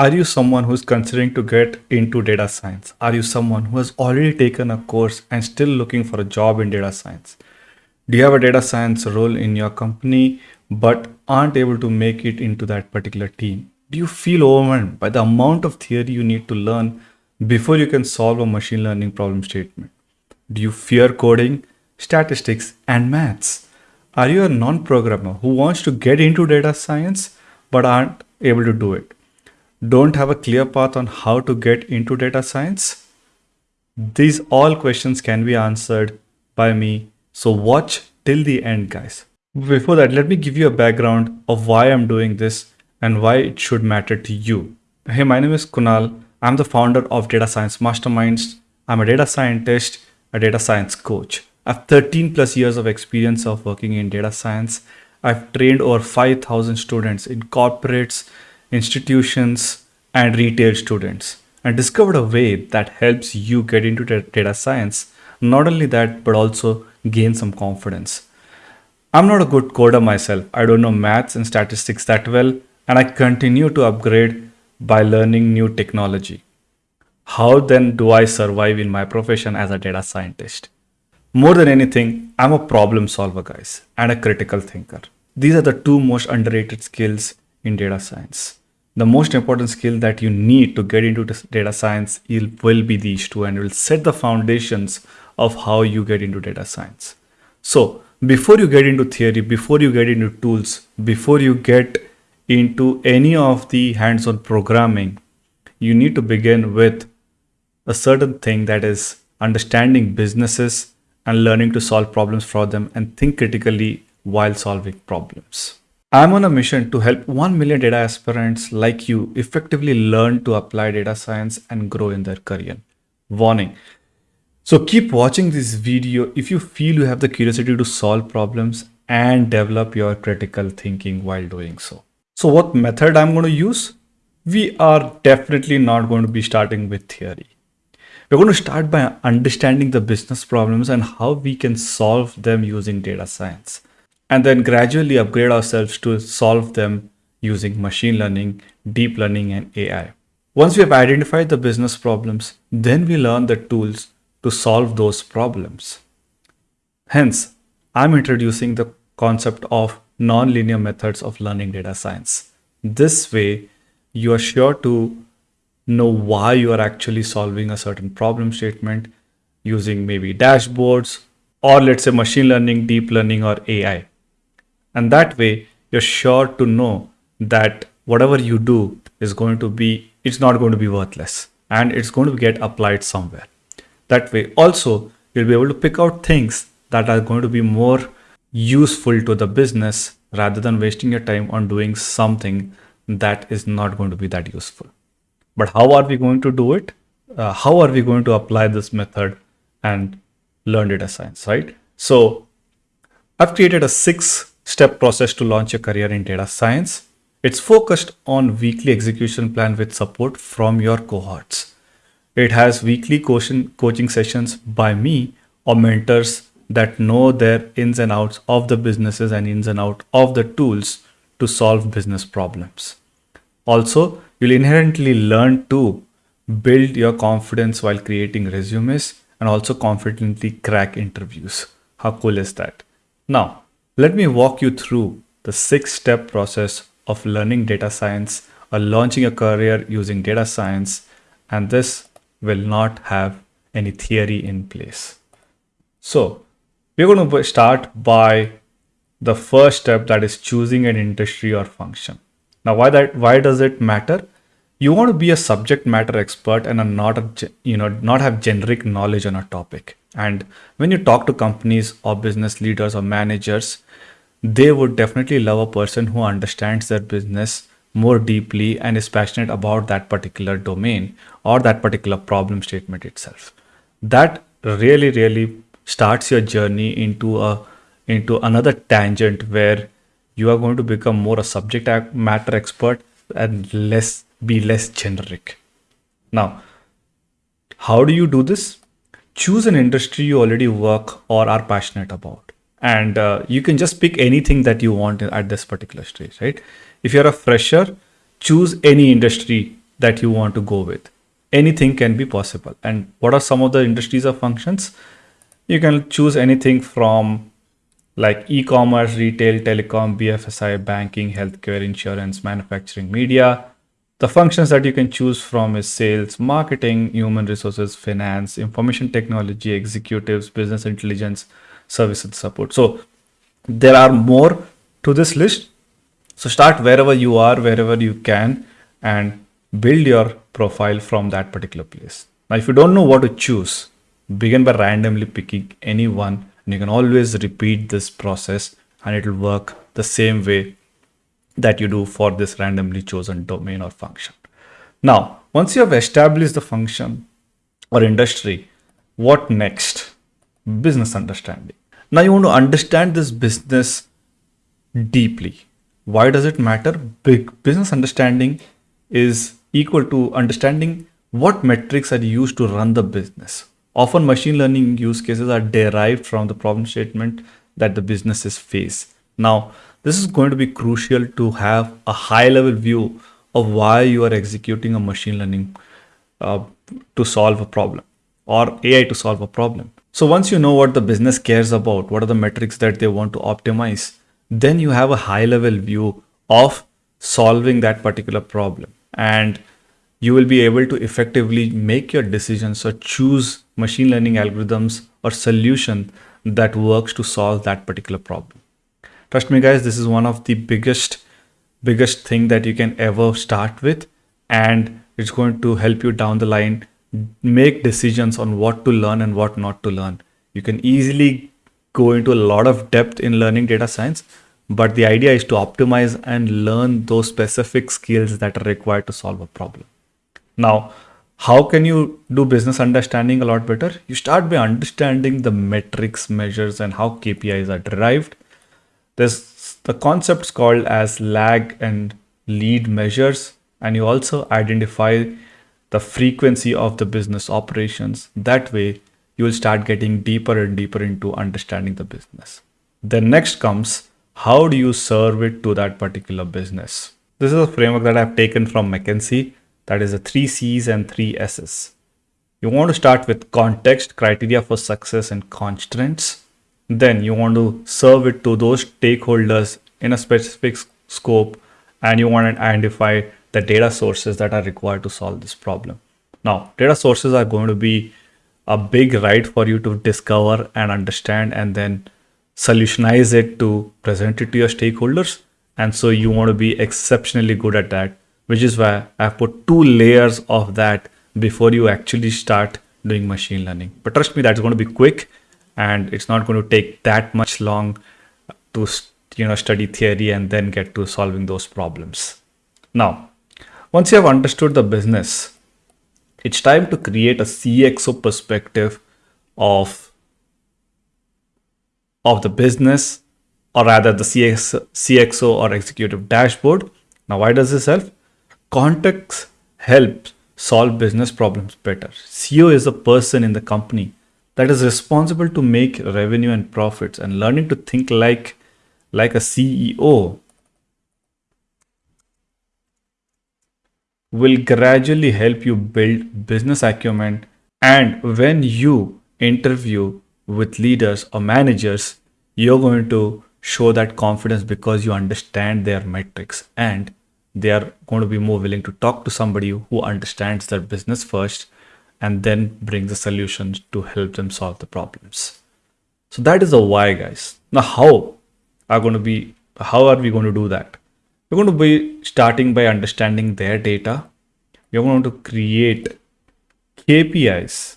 Are you someone who's considering to get into data science? Are you someone who has already taken a course and still looking for a job in data science? Do you have a data science role in your company but aren't able to make it into that particular team? Do you feel overwhelmed by the amount of theory you need to learn before you can solve a machine learning problem statement? Do you fear coding, statistics, and maths? Are you a non-programmer who wants to get into data science but aren't able to do it? Don't have a clear path on how to get into data science? These all questions can be answered by me. So watch till the end, guys. Before that, let me give you a background of why I'm doing this and why it should matter to you. Hey, my name is Kunal. I'm the founder of Data Science Masterminds. I'm a data scientist, a data science coach. I have 13 plus years of experience of working in data science. I've trained over 5,000 students in corporates, institutions, and retail students and discovered a way that helps you get into data science. Not only that, but also gain some confidence. I'm not a good coder myself. I don't know maths and statistics that well, and I continue to upgrade by learning new technology. How then do I survive in my profession as a data scientist? More than anything, I'm a problem solver, guys, and a critical thinker. These are the two most underrated skills in data science the most important skill that you need to get into data science will be these two and will set the foundations of how you get into data science. So before you get into theory, before you get into tools, before you get into any of the hands-on programming, you need to begin with a certain thing that is understanding businesses and learning to solve problems for them and think critically while solving problems. I'm on a mission to help 1 million data aspirants like you effectively learn to apply data science and grow in their career. Warning. So keep watching this video if you feel you have the curiosity to solve problems and develop your critical thinking while doing so. So what method I'm going to use? We are definitely not going to be starting with theory. We're going to start by understanding the business problems and how we can solve them using data science and then gradually upgrade ourselves to solve them using machine learning, deep learning, and AI. Once we have identified the business problems, then we learn the tools to solve those problems. Hence, I'm introducing the concept of nonlinear methods of learning data science. This way, you are sure to know why you are actually solving a certain problem statement using maybe dashboards or let's say machine learning, deep learning, or AI. And that way, you're sure to know that whatever you do is going to be, it's not going to be worthless and it's going to get applied somewhere. That way, also, you'll be able to pick out things that are going to be more useful to the business rather than wasting your time on doing something that is not going to be that useful. But how are we going to do it? Uh, how are we going to apply this method and learn data science, right? So I've created a six step process to launch a career in data science. It's focused on weekly execution plan with support from your cohorts. It has weekly coaching sessions by me or mentors that know their ins and outs of the businesses and ins and out of the tools to solve business problems. Also, you'll inherently learn to build your confidence while creating resumes and also confidently crack interviews. How cool is that? Now, let me walk you through the six step process of learning data science or launching a career using data science. And this will not have any theory in place. So we're going to start by the first step that is choosing an industry or function. Now, why that, why does it matter? You want to be a subject matter expert and a not a, you know, not have generic knowledge on a topic. And when you talk to companies or business leaders or managers, they would definitely love a person who understands their business more deeply and is passionate about that particular domain or that particular problem statement itself. That really, really starts your journey into a into another tangent where you are going to become more a subject matter expert and less be less generic. Now, how do you do this? Choose an industry you already work or are passionate about and uh, you can just pick anything that you want at this particular stage right if you're a fresher choose any industry that you want to go with. Anything can be possible. And what are some of the industries or functions? You can choose anything from like e-commerce, retail, telecom, BFSI, banking, healthcare, insurance, manufacturing, media. The functions that you can choose from is sales, marketing, human resources, finance, information technology, executives, business intelligence, service and support. So there are more to this list. So start wherever you are, wherever you can, and build your profile from that particular place. Now, if you don't know what to choose, begin by randomly picking any one and you can always repeat this process and it will work the same way that you do for this randomly chosen domain or function. Now, once you have established the function or industry, what next? Business understanding. Now you want to understand this business deeply. Why does it matter? Big business understanding is equal to understanding what metrics are used to run the business. Often machine learning use cases are derived from the problem statement that the businesses face. Now, this is going to be crucial to have a high level view of why you are executing a machine learning uh, to solve a problem or AI to solve a problem. So once you know what the business cares about, what are the metrics that they want to optimize, then you have a high level view of solving that particular problem. And you will be able to effectively make your decisions or choose machine learning algorithms or solution that works to solve that particular problem. Trust me guys, this is one of the biggest, biggest thing that you can ever start with. And it's going to help you down the line make decisions on what to learn and what not to learn. You can easily go into a lot of depth in learning data science, but the idea is to optimize and learn those specific skills that are required to solve a problem. Now, how can you do business understanding a lot better? You start by understanding the metrics, measures, and how KPIs are derived. There's the concepts called as lag and lead measures, and you also identify the frequency of the business operations. That way, you will start getting deeper and deeper into understanding the business. Then next comes how do you serve it to that particular business? This is a framework that I've taken from McKinsey that is the three C's and three S's. You want to start with context, criteria for success, and constraints. Then you want to serve it to those stakeholders in a specific scope, and you want to identify the data sources that are required to solve this problem. Now, data sources are going to be a big ride for you to discover and understand and then solutionize it to present it to your stakeholders. And so you want to be exceptionally good at that which is why I've put two layers of that before you actually start doing machine learning. But trust me, that's going to be quick and it's not going to take that much long to you know study theory and then get to solving those problems. Now, once you have understood the business, it's time to create a CXO perspective of of the business or rather the CX, CXO or executive dashboard. Now, why does this help? Context helps solve business problems better. CEO is a person in the company that is responsible to make revenue and profits and learning to think like like a CEO will gradually help you build business acumen and when you interview with leaders or managers you're going to show that confidence because you understand their metrics and they are going to be more willing to talk to somebody who understands their business first and then bring the solutions to help them solve the problems. So that is the why, guys. Now, how are going to be how are we going to do that? We're going to be starting by understanding their data. We're going to create KPIs,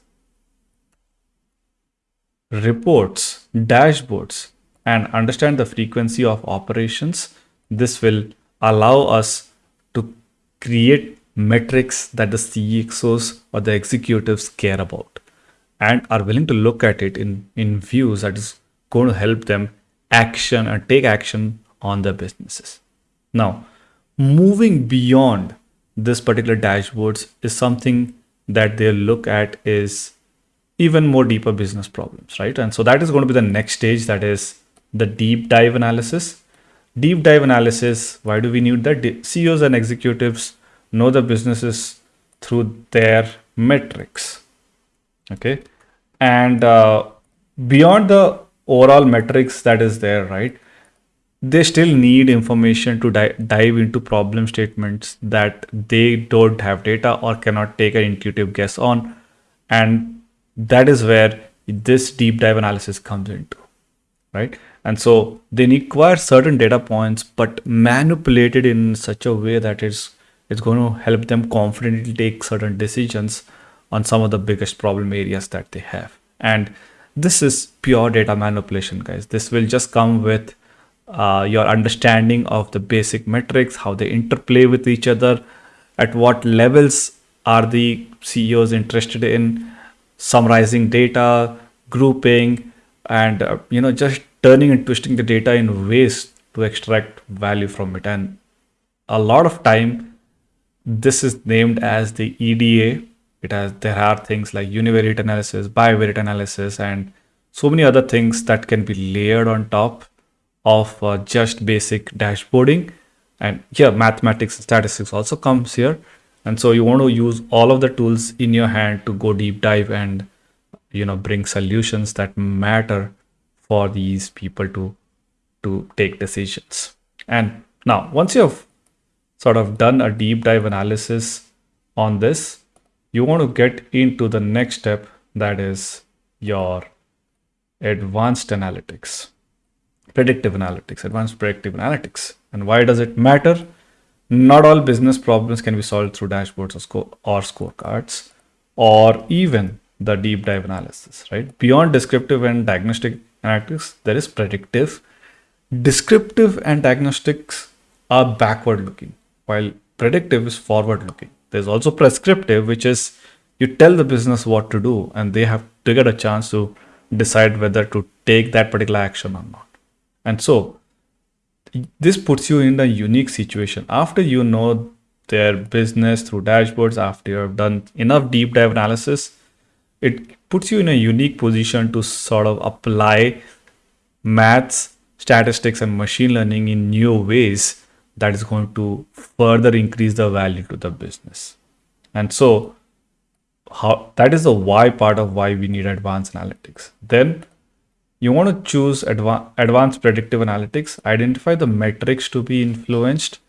reports, dashboards, and understand the frequency of operations. This will allow us to create metrics that the CXOs or the executives care about and are willing to look at it in, in views that is going to help them action and take action on their businesses. Now, moving beyond this particular dashboards is something that they'll look at is even more deeper business problems, right? And so that is going to be the next stage that is the deep dive analysis Deep dive analysis, why do we need that? CEOs and executives know the businesses through their metrics. Okay. And uh, beyond the overall metrics that is there, right? They still need information to di- dive into problem statements that they don't have data or cannot take an intuitive guess on. And that is where this deep dive analysis comes into, right? And so they require certain data points, but manipulated in such a way that it's it's going to help them confidently take certain decisions on some of the biggest problem areas that they have. And this is pure data manipulation, guys. This will just come with uh, your understanding of the basic metrics, how they interplay with each other, at what levels are the CEOs interested in summarizing data, grouping, and uh, you know just turning and twisting the data in ways to extract value from it. And a lot of time this is named as the EDA. It has there are things like univariate analysis, bivariate analysis, and so many other things that can be layered on top of uh, just basic dashboarding. And here, mathematics and statistics also comes here. And so you want to use all of the tools in your hand to go deep dive and you know bring solutions that matter for these people to to take decisions. And now once you have sort of done a deep dive analysis on this, you want to get into the next step that is your advanced analytics, predictive analytics, advanced predictive analytics. And why does it matter? Not all business problems can be solved through dashboards or, score, or scorecards or even the deep dive analysis, right? Beyond descriptive and diagnostic analytics, there is predictive. Descriptive and diagnostics are backward looking while predictive is forward looking. There's also prescriptive, which is you tell the business what to do and they have to get a chance to decide whether to take that particular action or not. And so this puts you in a unique situation. After you know their business through dashboards, after you have done enough deep dive analysis, it puts you in a unique position to sort of apply maths, statistics, and machine learning in new ways that is going to further increase the value to the business. And so how that is the why part of why we need advanced analytics. Then you want to choose adva- advanced predictive analytics, identify the metrics to be influenced,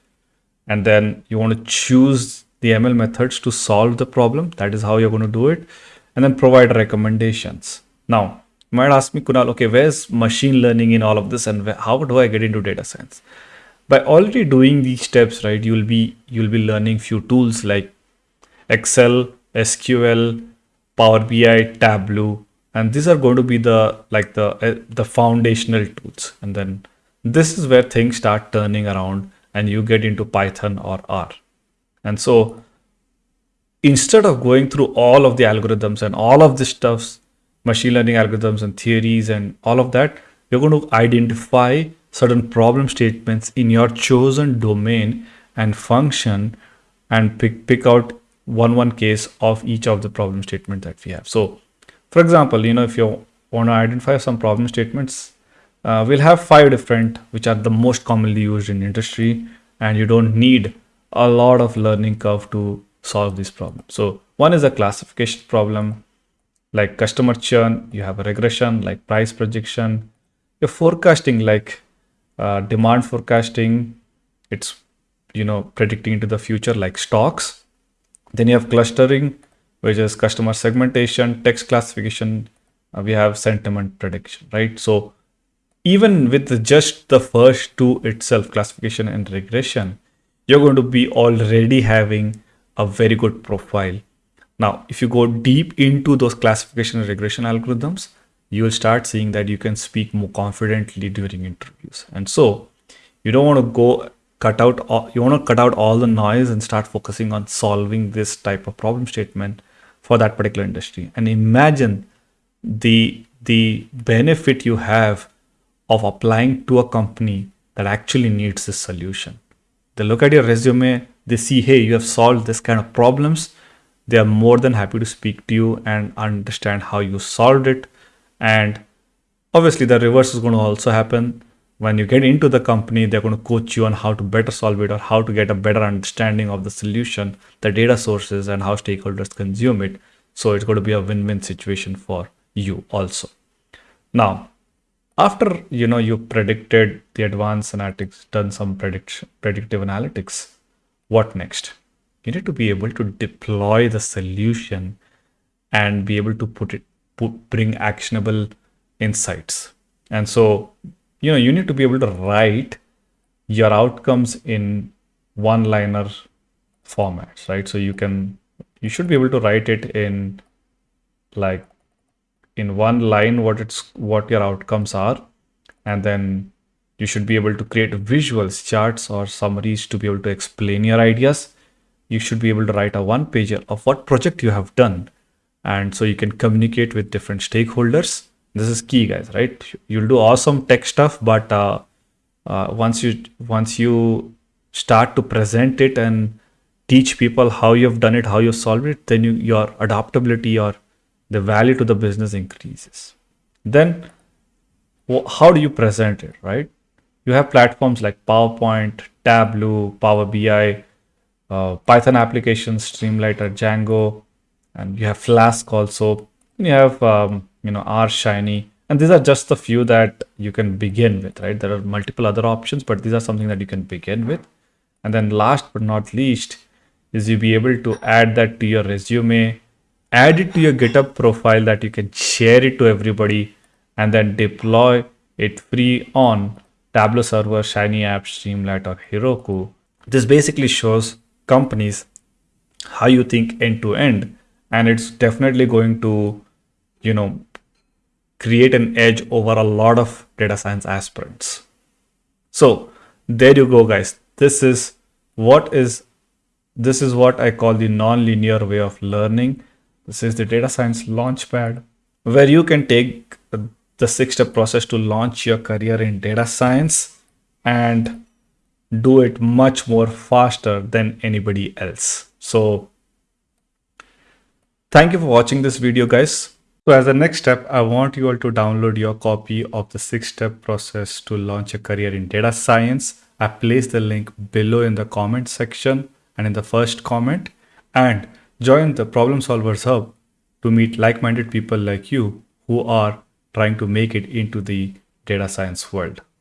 and then you want to choose the ML methods to solve the problem. That is how you're going to do it, and then provide recommendations. Now, you might ask me, Kunal, okay, where's machine learning in all of this, and how do I get into data science? by already doing these steps right you'll be you'll be learning few tools like excel sql power bi tableau and these are going to be the like the uh, the foundational tools and then this is where things start turning around and you get into python or r and so instead of going through all of the algorithms and all of this stuffs machine learning algorithms and theories and all of that you're going to identify certain problem statements in your chosen domain and function and pick, pick out one one case of each of the problem statement that we have. So for example, you know, if you want to identify some problem statements, uh, we'll have five different, which are the most commonly used in industry. And you don't need a lot of learning curve to solve this problem. So one is a classification problem like customer churn. You have a regression like price projection. You're forecasting like uh, demand forecasting it's you know predicting into the future like stocks then you have clustering which is customer segmentation text classification uh, we have sentiment prediction right so even with just the first two itself classification and regression you're going to be already having a very good profile now if you go deep into those classification and regression algorithms you will start seeing that you can speak more confidently during interviews. And so you don't want to go cut out all, you want to cut out all the noise and start focusing on solving this type of problem statement for that particular industry. And imagine the the benefit you have of applying to a company that actually needs this solution. They look at your resume, they see, hey, you have solved this kind of problems. They are more than happy to speak to you and understand how you solved it and obviously the reverse is going to also happen when you get into the company, they're going to coach you on how to better solve it or how to get a better understanding of the solution, the data sources, and how stakeholders consume it. So it's going to be a win-win situation for you also. Now, after you know you predicted the advanced analytics, done some prediction predictive analytics, what next? You need to be able to deploy the solution and be able to put it put, bring actionable insights. And so you know you need to be able to write your outcomes in one liner formats right? So you can you should be able to write it in like in one line what it's what your outcomes are and then you should be able to create visuals charts or summaries to be able to explain your ideas. You should be able to write a one pager of what project you have done and so you can communicate with different stakeholders this is key guys right? You'll do awesome tech stuff but uh, uh, once you once you start to present it and teach people how you've done it how you solved it then you, your adaptability or the value to the business increases. Then how do you present it right? You have platforms like powerpoint tableau power bi uh, python applications streamlighter django and you have flask also. You have um, you know R shiny. And these are just the few that you can begin with right? There are multiple other options but these are something that you can begin with. And then last but not least is you be able to add that to your resume add it to your github profile that you can share it to everybody and then deploy it free on tableau server shiny app streamlit or heroku. This basically shows companies how you think end to end and it's definitely going to you know create an edge over a lot of data science aspirants. So there you go, guys. This is what is this is what I call the non-linear way of learning. This is the data science launchpad where you can take the six-step process to launch your career in data science and do it much more faster than anybody else. So thank you for watching this video, guys. So as a next step, I want you all to download your copy of the six-step process to launch a career in data science. I place the link below in the comment section and in the first comment and join the Problem Solvers Hub to meet like-minded people like you who are trying to make it into the data science world.